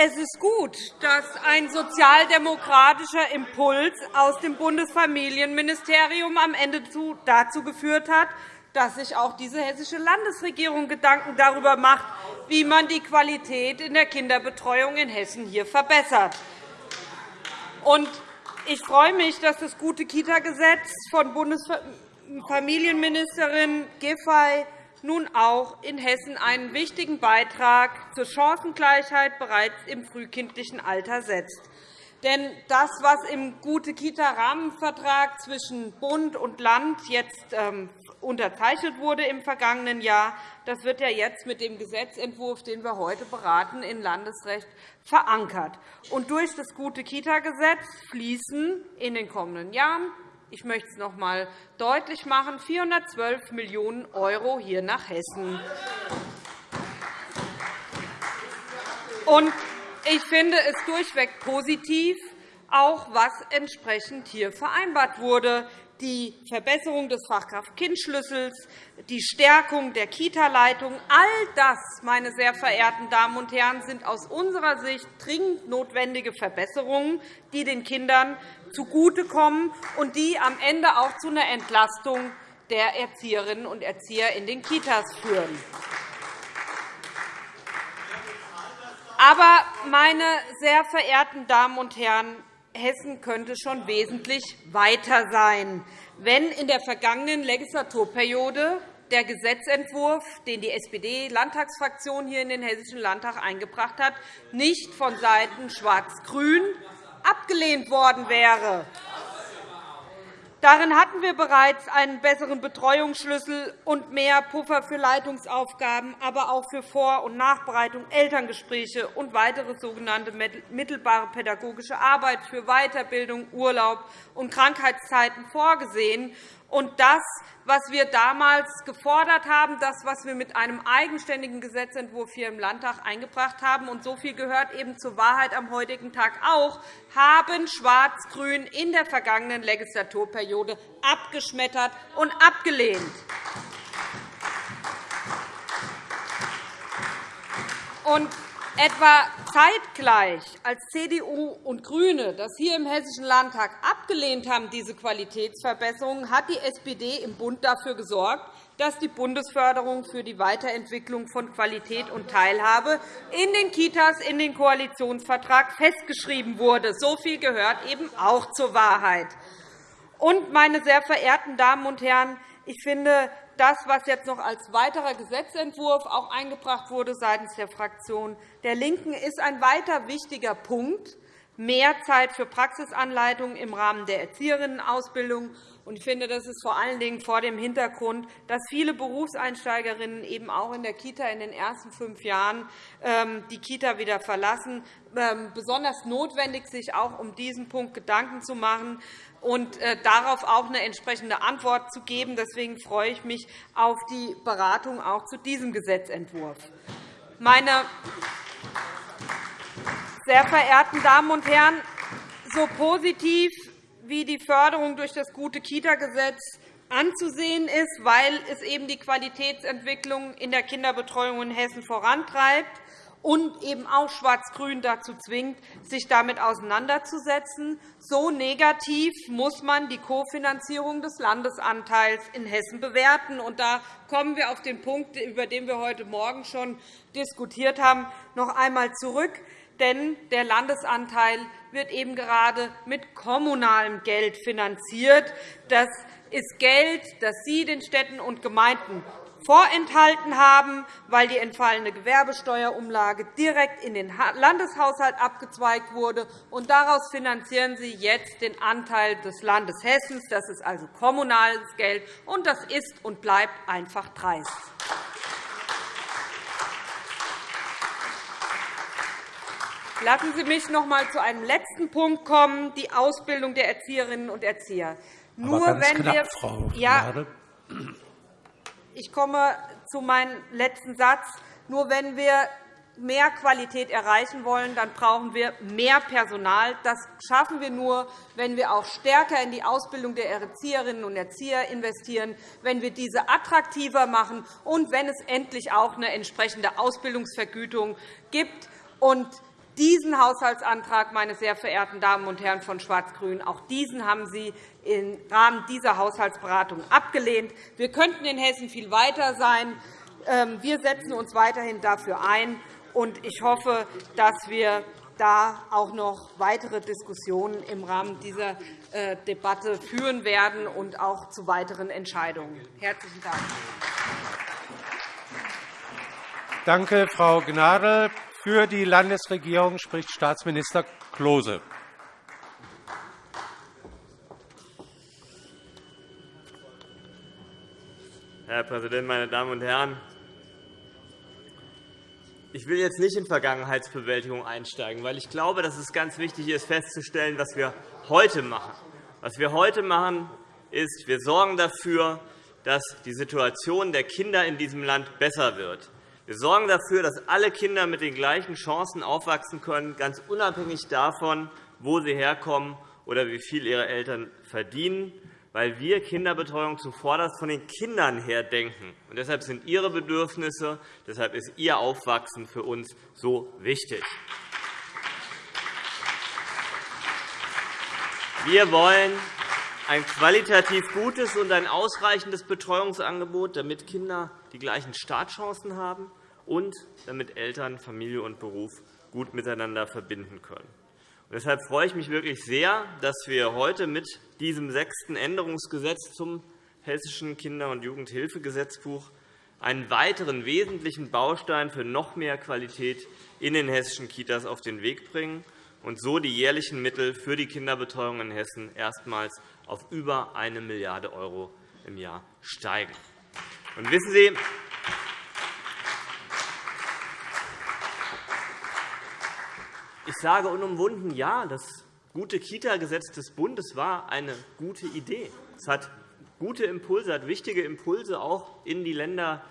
es ist gut, dass ein sozialdemokratischer Impuls aus dem Bundesfamilienministerium am Ende dazu geführt hat, dass sich auch diese hessische Landesregierung Gedanken darüber macht, wie man die Qualität in der Kinderbetreuung in Hessen hier verbessert. Ich freue mich, dass das gute Kita-Gesetz von Bundesfamilienministerin Giffey nun auch in Hessen einen wichtigen Beitrag zur Chancengleichheit bereits im frühkindlichen Alter setzt. Denn das, was im Gute-Kita-Rahmenvertrag zwischen Bund und Land jetzt ähm, unterzeichnet wurde im vergangenen Jahr, Das wird ja jetzt mit dem Gesetzentwurf, den wir heute beraten, in Landesrecht verankert. Und durch das gute Kita-Gesetz fließen in den kommenden Jahren ich möchte es noch einmal deutlich machen, 412 Millionen € hier nach Hessen. Ich finde es durchweg positiv, auch was entsprechend hier vereinbart wurde die Verbesserung des Fachkraft-Kind-Schlüssels, die Stärkung der Kita-Leitung. All das, meine sehr verehrten Damen und Herren, sind aus unserer Sicht dringend notwendige Verbesserungen, die den Kindern zugutekommen und die am Ende auch zu einer Entlastung der Erzieherinnen und Erzieher in den Kitas führen. Aber, meine sehr verehrten Damen und Herren, Hessen könnte schon wesentlich weiter sein, wenn in der vergangenen Legislaturperiode der Gesetzentwurf, den die SPD-Landtagsfraktion hier in den Hessischen Landtag eingebracht hat, nicht von Seiten Schwarz-Grün abgelehnt worden wäre. Darin hatten wir bereits einen besseren Betreuungsschlüssel und mehr Puffer für Leitungsaufgaben, aber auch für Vor- und Nachbereitung, Elterngespräche und weitere sogenannte mittelbare pädagogische Arbeit für Weiterbildung, Urlaub und Krankheitszeiten vorgesehen. Und das, was wir damals gefordert haben, das, was wir mit einem eigenständigen Gesetzentwurf hier im Landtag eingebracht haben, und so viel gehört eben zur Wahrheit am heutigen Tag auch, haben Schwarz-Grün in der vergangenen Legislaturperiode abgeschmettert und abgelehnt. Und Etwa zeitgleich, als CDU und GRÜNE das hier im Hessischen Landtag abgelehnt haben, diese Qualitätsverbesserungen, hat die SPD im Bund dafür gesorgt, dass die Bundesförderung für die Weiterentwicklung von Qualität und Teilhabe in den Kitas in den Koalitionsvertrag festgeschrieben wurde. So viel gehört eben auch zur Wahrheit. Und, meine sehr verehrten Damen und Herren, ich finde, das, was jetzt noch als weiterer Gesetzentwurf auch eingebracht wurde seitens der Fraktion der LINKEN, ist ein weiter wichtiger Punkt, mehr Zeit für Praxisanleitungen im Rahmen der Erzieherinnenausbildung. Ich finde, das ist vor allen Dingen vor dem Hintergrund, dass viele Berufseinsteigerinnen eben auch in der Kita in den ersten fünf Jahren ähm, die Kita wieder verlassen, ähm, besonders notwendig, sich auch um diesen Punkt Gedanken zu machen und äh, darauf auch eine entsprechende Antwort zu geben. Deswegen freue ich mich auf die Beratung auch zu diesem Gesetzentwurf. Meine sehr verehrten Damen und Herren, so positiv wie die Förderung durch das gute Kita-Gesetz anzusehen ist, weil es eben die Qualitätsentwicklung in der Kinderbetreuung in Hessen vorantreibt, und eben auch Schwarz-Grün dazu zwingt, sich damit auseinanderzusetzen. So negativ muss man die Kofinanzierung des Landesanteils in Hessen bewerten. Und da kommen wir auf den Punkt, über den wir heute Morgen schon diskutiert haben, noch einmal zurück. Denn der Landesanteil wird eben gerade mit kommunalem Geld finanziert. Das ist Geld, das Sie den Städten und Gemeinden vorenthalten haben, weil die entfallene Gewerbesteuerumlage direkt in den Landeshaushalt abgezweigt wurde. Und daraus finanzieren Sie jetzt den Anteil des Landes Hessen. Das ist also kommunales Geld, und das ist und bleibt einfach dreist. Lassen Sie mich noch einmal zu einem letzten Punkt kommen, die Ausbildung der Erzieherinnen und Erzieher. Nur wenn knapp, wir, Frau ja, ich komme zu meinem letzten Satz. Nur wenn wir mehr Qualität erreichen wollen, dann brauchen wir mehr Personal. Das schaffen wir nur, wenn wir auch stärker in die Ausbildung der Erzieherinnen und Erzieher investieren, wenn wir diese attraktiver machen und wenn es endlich auch eine entsprechende Ausbildungsvergütung gibt. Und diesen Haushaltsantrag, meine sehr verehrten Damen und Herren von Schwarz-Grün, auch diesen haben Sie im Rahmen dieser Haushaltsberatung abgelehnt. Wir könnten in Hessen viel weiter sein. Ähm, wir setzen uns weiterhin dafür ein. und Ich hoffe, dass wir da auch noch weitere Diskussionen im Rahmen dieser äh, Debatte führen werden und auch zu weiteren Entscheidungen. Herzlichen Dank. Danke, Frau Gnadl. Für die Landesregierung spricht Staatsminister Klose. Herr Präsident, meine Damen und Herren! ich will jetzt nicht in Vergangenheitsbewältigung einsteigen, weil ich glaube, dass es ganz wichtig ist, festzustellen, was wir heute machen. Was wir heute machen, ist, wir sorgen dafür, dass die Situation der Kinder in diesem Land besser wird. Wir sorgen dafür, dass alle Kinder mit den gleichen Chancen aufwachsen können, ganz unabhängig davon, wo sie herkommen oder wie viel ihre Eltern verdienen, weil wir Kinderbetreuung zuvorderst von den Kindern her denken. Und deshalb sind ihre Bedürfnisse, deshalb ist ihr Aufwachsen für uns so wichtig. Wir wollen ein qualitativ gutes und ein ausreichendes Betreuungsangebot, damit Kinder die gleichen Startchancen haben und damit Eltern Familie und Beruf gut miteinander verbinden können. Deshalb freue ich mich wirklich sehr, dass wir heute mit diesem sechsten Änderungsgesetz zum Hessischen Kinder- und Jugendhilfegesetzbuch einen weiteren wesentlichen Baustein für noch mehr Qualität in den hessischen Kitas auf den Weg bringen und so die jährlichen Mittel für die Kinderbetreuung in Hessen erstmals auf über 1 Milliarde € im Jahr steigen. Und wissen Sie, ich sage unumwunden, ja, das gute Kita-Gesetz des Bundes war eine gute Idee. Es hat gute Impulse, hat wichtige Impulse auch in die Länder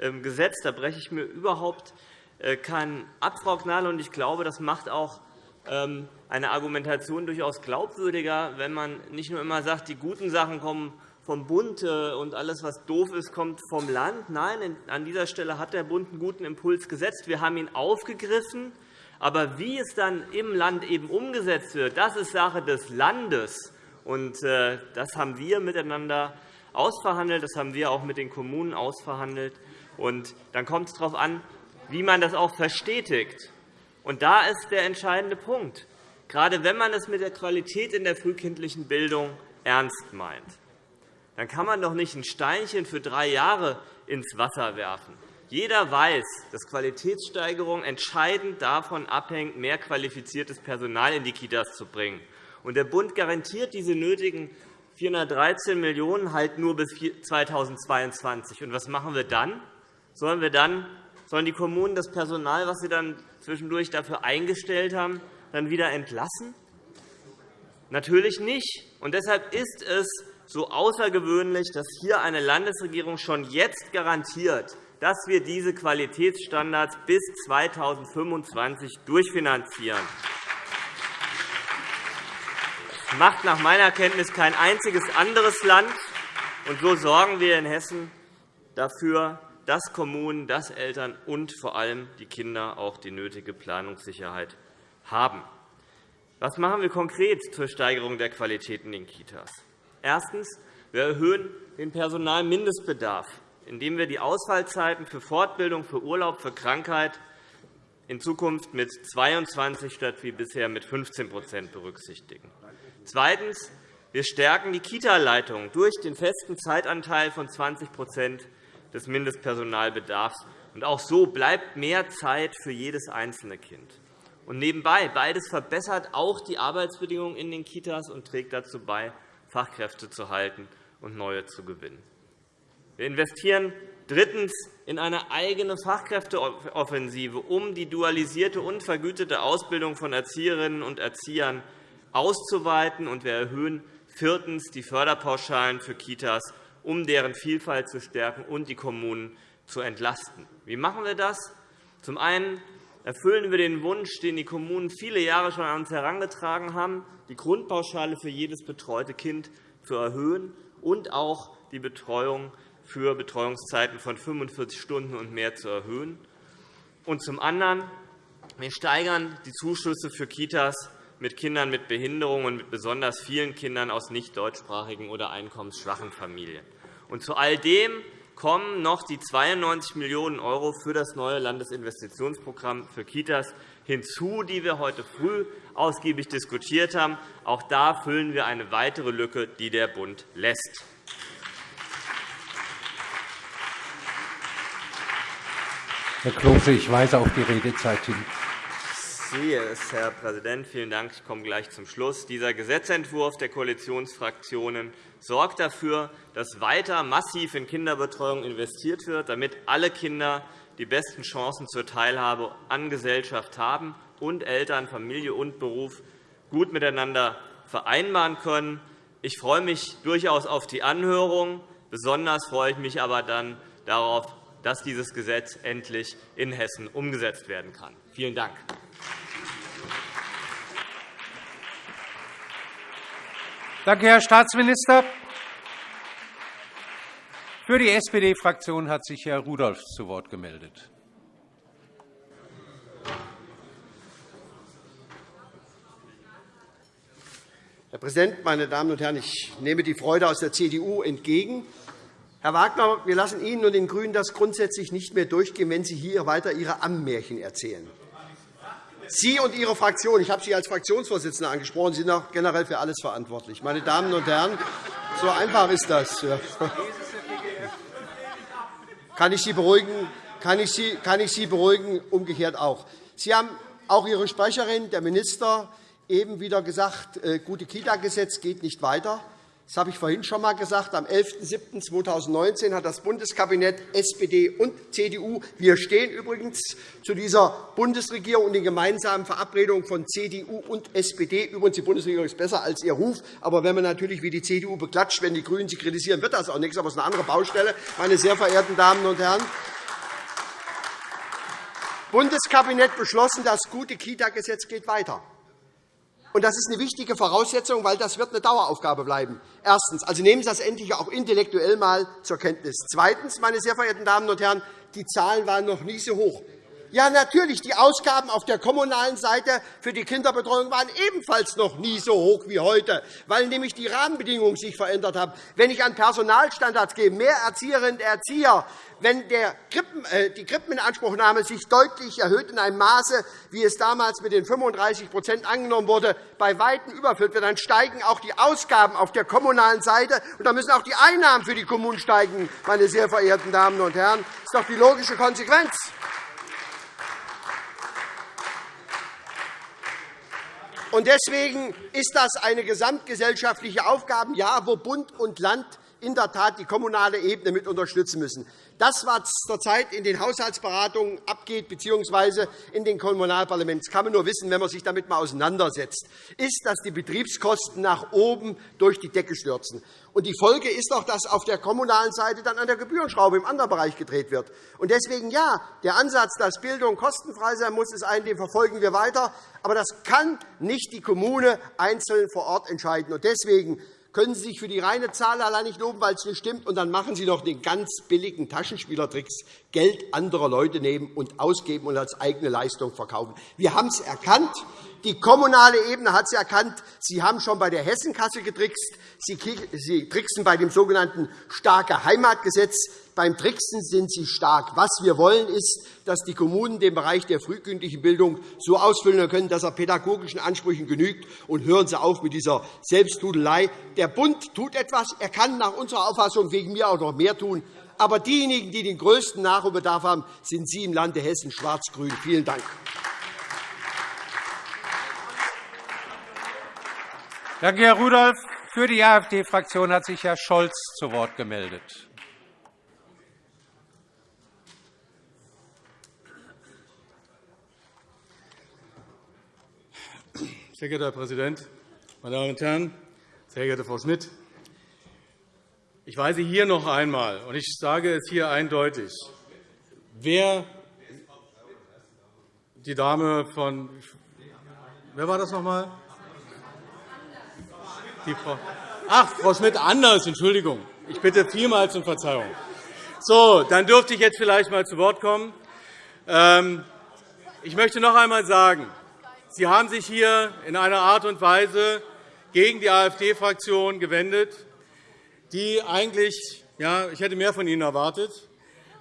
ähm, gesetzt. Da breche ich mir überhaupt äh, keinen ab, Frau Gnadl. Ich glaube, das macht auch ähm, eine Argumentation durchaus glaubwürdiger, wenn man nicht nur immer sagt, die guten Sachen kommen vom Bund und alles, was doof ist, kommt vom Land. Nein, an dieser Stelle hat der Bund einen guten Impuls gesetzt. Wir haben ihn aufgegriffen. Aber wie es dann im Land eben umgesetzt wird, das ist Sache des Landes. Und äh, das haben wir miteinander ausverhandelt. Das haben wir auch mit den Kommunen ausverhandelt. Und dann kommt es darauf an, wie man das auch verstetigt. Und da ist der entscheidende Punkt. Gerade wenn man es mit der Qualität in der frühkindlichen Bildung ernst meint, dann kann man doch nicht ein Steinchen für drei Jahre ins Wasser werfen. Jeder weiß, dass Qualitätssteigerung entscheidend davon abhängt, mehr qualifiziertes Personal in die Kitas zu bringen. Der Bund garantiert diese nötigen 413 Millionen € halt nur bis 2022. Und was machen wir dann? Sollen wir dann Sollen die Kommunen das Personal, das sie dann zwischendurch dafür eingestellt haben, dann wieder entlassen? Natürlich nicht. Und deshalb ist es so außergewöhnlich, dass hier eine Landesregierung schon jetzt garantiert, dass wir diese Qualitätsstandards bis 2025 durchfinanzieren. Das macht nach meiner Kenntnis kein einziges anderes Land. Und so sorgen wir in Hessen dafür, dass Kommunen, dass Eltern und vor allem die Kinder auch die nötige Planungssicherheit haben. Was machen wir konkret zur Steigerung der Qualität in den Kitas? Erstens. Wir erhöhen den Personalmindestbedarf, indem wir die Ausfallzeiten für Fortbildung, für Urlaub, für Krankheit in Zukunft mit 22 statt wie bisher mit 15% berücksichtigen. Zweitens. Wir stärken die Kita-Leitungen durch den festen Zeitanteil von 20% des Mindestpersonalbedarfs. Und auch so bleibt mehr Zeit für jedes einzelne Kind. Und nebenbei, beides verbessert auch die Arbeitsbedingungen in den Kitas und trägt dazu bei, Fachkräfte zu halten und neue zu gewinnen. Wir investieren drittens in eine eigene Fachkräfteoffensive, um die dualisierte und vergütete Ausbildung von Erzieherinnen und Erziehern auszuweiten. Und wir erhöhen viertens die Förderpauschalen für Kitas um deren Vielfalt zu stärken und die Kommunen zu entlasten. Wie machen wir das? Zum einen erfüllen wir den Wunsch, den die Kommunen viele Jahre schon an uns herangetragen haben, die Grundpauschale für jedes betreute Kind zu erhöhen und auch die Betreuung für Betreuungszeiten von 45 Stunden und mehr zu erhöhen. Und zum anderen wir steigern die Zuschüsse für Kitas mit Kindern mit Behinderungen und mit besonders vielen Kindern aus nicht deutschsprachigen oder einkommensschwachen Familien. Und zu all dem kommen noch die 92 Millionen € für das neue Landesinvestitionsprogramm für Kitas hinzu, die wir heute früh ausgiebig diskutiert haben. Auch da füllen wir eine weitere Lücke, die der Bund lässt. Herr Klose, ich weise auf die Redezeit hin sehe es, Herr Präsident. Vielen Dank. Ich komme gleich zum Schluss. Dieser Gesetzentwurf der Koalitionsfraktionen sorgt dafür, dass weiter massiv in Kinderbetreuung investiert wird, damit alle Kinder die besten Chancen zur Teilhabe an Gesellschaft haben und Eltern, Familie und Beruf gut miteinander vereinbaren können. Ich freue mich durchaus auf die Anhörung. Besonders freue ich mich aber dann darauf, dass dieses Gesetz endlich in Hessen umgesetzt werden kann. Vielen Dank. Danke, Herr Staatsminister. Für die SPD-Fraktion hat sich Herr Rudolph zu Wort gemeldet. Herr Präsident, meine Damen und Herren! Ich nehme die Freude aus der CDU entgegen. Herr Wagner, wir lassen Ihnen und den GRÜNEN das grundsätzlich nicht mehr durchgehen, wenn Sie hier weiter Ihre Ammenmärchen erzählen. Sie und Ihre Fraktion, ich habe Sie als Fraktionsvorsitzender angesprochen, sind auch generell für alles verantwortlich. Meine Damen und Herren, so einfach ist das. Kann ich Sie beruhigen? Kann ich Sie, kann ich Sie beruhigen? Umgekehrt auch. Sie haben auch Ihre Sprecherin, der Minister, eben wieder gesagt, äh, gute Kita-Gesetz geht nicht weiter. Das habe ich vorhin schon einmal gesagt. Am 11.07.2019 hat das Bundeskabinett SPD und CDU – wir stehen übrigens zu dieser Bundesregierung und den gemeinsamen Verabredungen von CDU und SPD. Übrigens, die Bundesregierung ist besser als ihr Ruf. Aber wenn man natürlich wie die CDU beklatscht, wenn die GRÜNEN sie kritisieren, wird das auch nichts. Aber es ist eine andere Baustelle, meine sehr verehrten Damen und Herren. Bundeskabinett beschlossen, das gute Kita-Gesetz geht weiter. Und das ist eine wichtige Voraussetzung, weil das wird eine Daueraufgabe bleiben. Erstens. Also nehmen Sie das endlich auch intellektuell einmal zur Kenntnis. Zweitens, meine sehr verehrten Damen und Herren, die Zahlen waren noch nie so hoch. Ja, natürlich, die Ausgaben auf der kommunalen Seite für die Kinderbetreuung waren ebenfalls noch nie so hoch wie heute, weil nämlich die Rahmenbedingungen sich verändert haben. Wenn ich an Personalstandards gehe, mehr Erzieherinnen und Erzieher, wenn äh, die Krippeninanspruchnahme sich deutlich erhöht in einem Maße, wie es damals mit den 35% angenommen wurde, bei Weitem überfüllt wird, dann steigen auch die Ausgaben auf der kommunalen Seite, und dann müssen auch die Einnahmen für die Kommunen steigen, meine sehr verehrten Damen und Herren. Das ist doch die logische Konsequenz. Und deswegen ist das eine gesamtgesellschaftliche Aufgabe, ja, wo Bund und Land in der Tat die kommunale Ebene mit unterstützen müssen. Das, was zurzeit in den Haushaltsberatungen abgeht, bzw. in den Kommunalparlamenten, das kann man nur wissen, wenn man sich damit einmal auseinandersetzt, ist, dass die Betriebskosten nach oben durch die Decke stürzen. Und die Folge ist doch, dass auf der kommunalen Seite dann an der Gebührenschraube im anderen Bereich gedreht wird. Und deswegen ja, der Ansatz, dass Bildung kostenfrei sein muss, ist ein, den verfolgen wir weiter. Aber das kann nicht die Kommune einzeln vor Ort entscheiden. Und deswegen können Sie sich für die reine Zahl allein nicht loben, weil es nicht stimmt. Und dann machen Sie noch den ganz billigen Taschenspielertricks, Geld anderer Leute nehmen und ausgeben und als eigene Leistung verkaufen. Wir haben es erkannt. Die kommunale Ebene hat es erkannt. Sie haben schon bei der Hessenkasse getrickst. Sie tricksen bei dem sogenannten starke Heimatgesetz. Beim Tricksen sind Sie stark. Was wir wollen, ist, dass die Kommunen den Bereich der frühkindlichen Bildung so ausfüllen können, dass er pädagogischen Ansprüchen genügt. Und hören Sie auf mit dieser Selbsttudelei. Der Bund tut etwas. Er kann nach unserer Auffassung wegen mir auch noch mehr tun. Aber diejenigen, die den größten Nachholbedarf haben, sind Sie im Lande Hessen schwarz-grün. Vielen Dank. Danke, Herr Rudolph. Für die AfD-Fraktion hat sich Herr Scholz zu Wort gemeldet. Sehr geehrter Herr Präsident, meine Damen und Herren! Sehr geehrte Frau Schmidt! Ich weise hier noch einmal, und ich sage es hier eindeutig, wer die Dame von Wer war das noch einmal? Die Frau Ach, Frau Schmidt, anders, Entschuldigung. Ich bitte vielmals um Verzeihung. So, dann dürfte ich jetzt vielleicht einmal zu Wort kommen. Ähm, ich möchte noch einmal sagen, Sie haben sich hier in einer Art und Weise gegen die AfD-Fraktion gewendet, die eigentlich, ja, ich hätte mehr von Ihnen erwartet.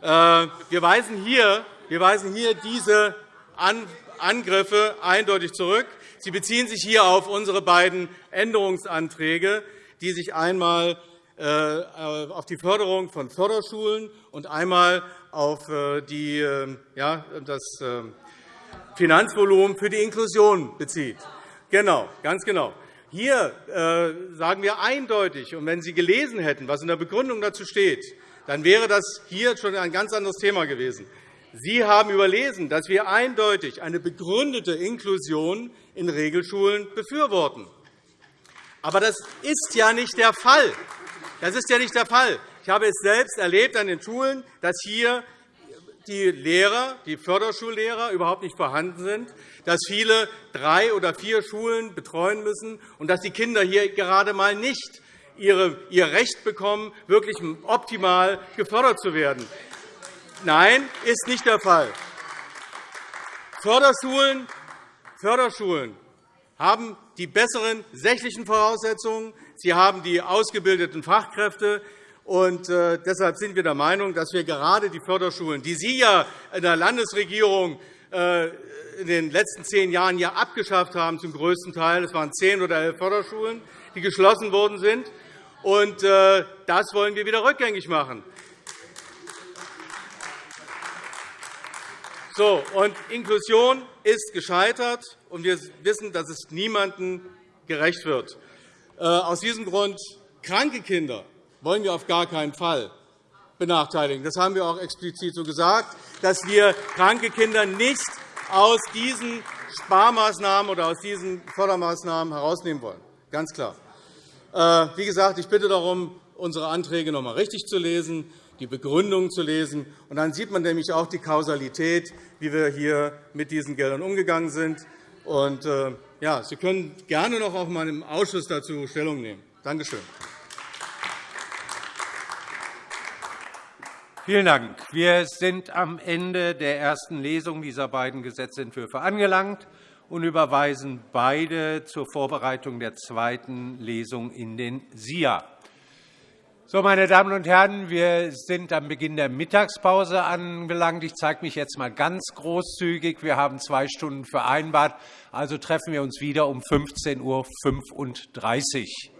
Äh, wir weisen hier, wir weisen hier diese Angriffe eindeutig zurück. Sie beziehen sich hier auf unsere beiden Änderungsanträge, die sich einmal äh, auf die Förderung von Förderschulen und einmal auf äh, die, ja, das Finanzvolumen für die Inklusion bezieht. Genau, ganz genau. Hier sagen wir eindeutig, und wenn Sie gelesen hätten, was in der Begründung dazu steht, dann wäre das hier schon ein ganz anderes Thema gewesen. Sie haben überlesen, dass wir eindeutig eine begründete Inklusion in Regelschulen befürworten. Aber das ist ja nicht der Fall. Das ist ja nicht der Fall. Ich habe es selbst erlebt an den Schulen, dass hier die Lehrer, die Förderschullehrer überhaupt nicht vorhanden sind, dass viele drei oder vier Schulen betreuen müssen und dass die Kinder hier gerade einmal nicht ihr Recht bekommen, wirklich optimal gefördert zu werden. Nein, ist nicht der Fall. Förderschulen, Förderschulen haben die besseren sächlichen Voraussetzungen. Sie haben die ausgebildeten Fachkräfte. Und äh, deshalb sind wir der Meinung, dass wir gerade die Förderschulen, die Sie ja in der Landesregierung äh, in den letzten zehn Jahren ja abgeschafft haben, zum größten Teil. Es waren zehn oder elf Förderschulen, die geschlossen worden sind. Und äh, das wollen wir wieder rückgängig machen. So, und Inklusion ist gescheitert, und wir wissen, dass es niemandem gerecht wird. Aus diesem Grund kranke Kinder wollen wir auf gar keinen Fall benachteiligen. Das haben wir auch explizit so gesagt, dass wir kranke Kinder nicht aus diesen Sparmaßnahmen oder aus diesen Fördermaßnahmen herausnehmen wollen. Ganz klar. Äh, wie gesagt, ich bitte darum, unsere Anträge noch einmal richtig zu lesen, die Begründungen zu lesen. Und dann sieht man nämlich auch die Kausalität, wie wir hier mit diesen Geldern umgegangen sind. Und, äh, ja, Sie können gerne noch auf meinem Ausschuss dazu Stellung nehmen. Danke schön. Vielen Dank. Wir sind am Ende der ersten Lesung dieser beiden Gesetzentwürfe angelangt und überweisen beide zur Vorbereitung der zweiten Lesung in den SIA. So, meine Damen und Herren, wir sind am Beginn der Mittagspause angelangt. Ich zeige mich jetzt einmal ganz großzügig. Wir haben zwei Stunden vereinbart. Also treffen wir uns wieder um 15.35 Uhr.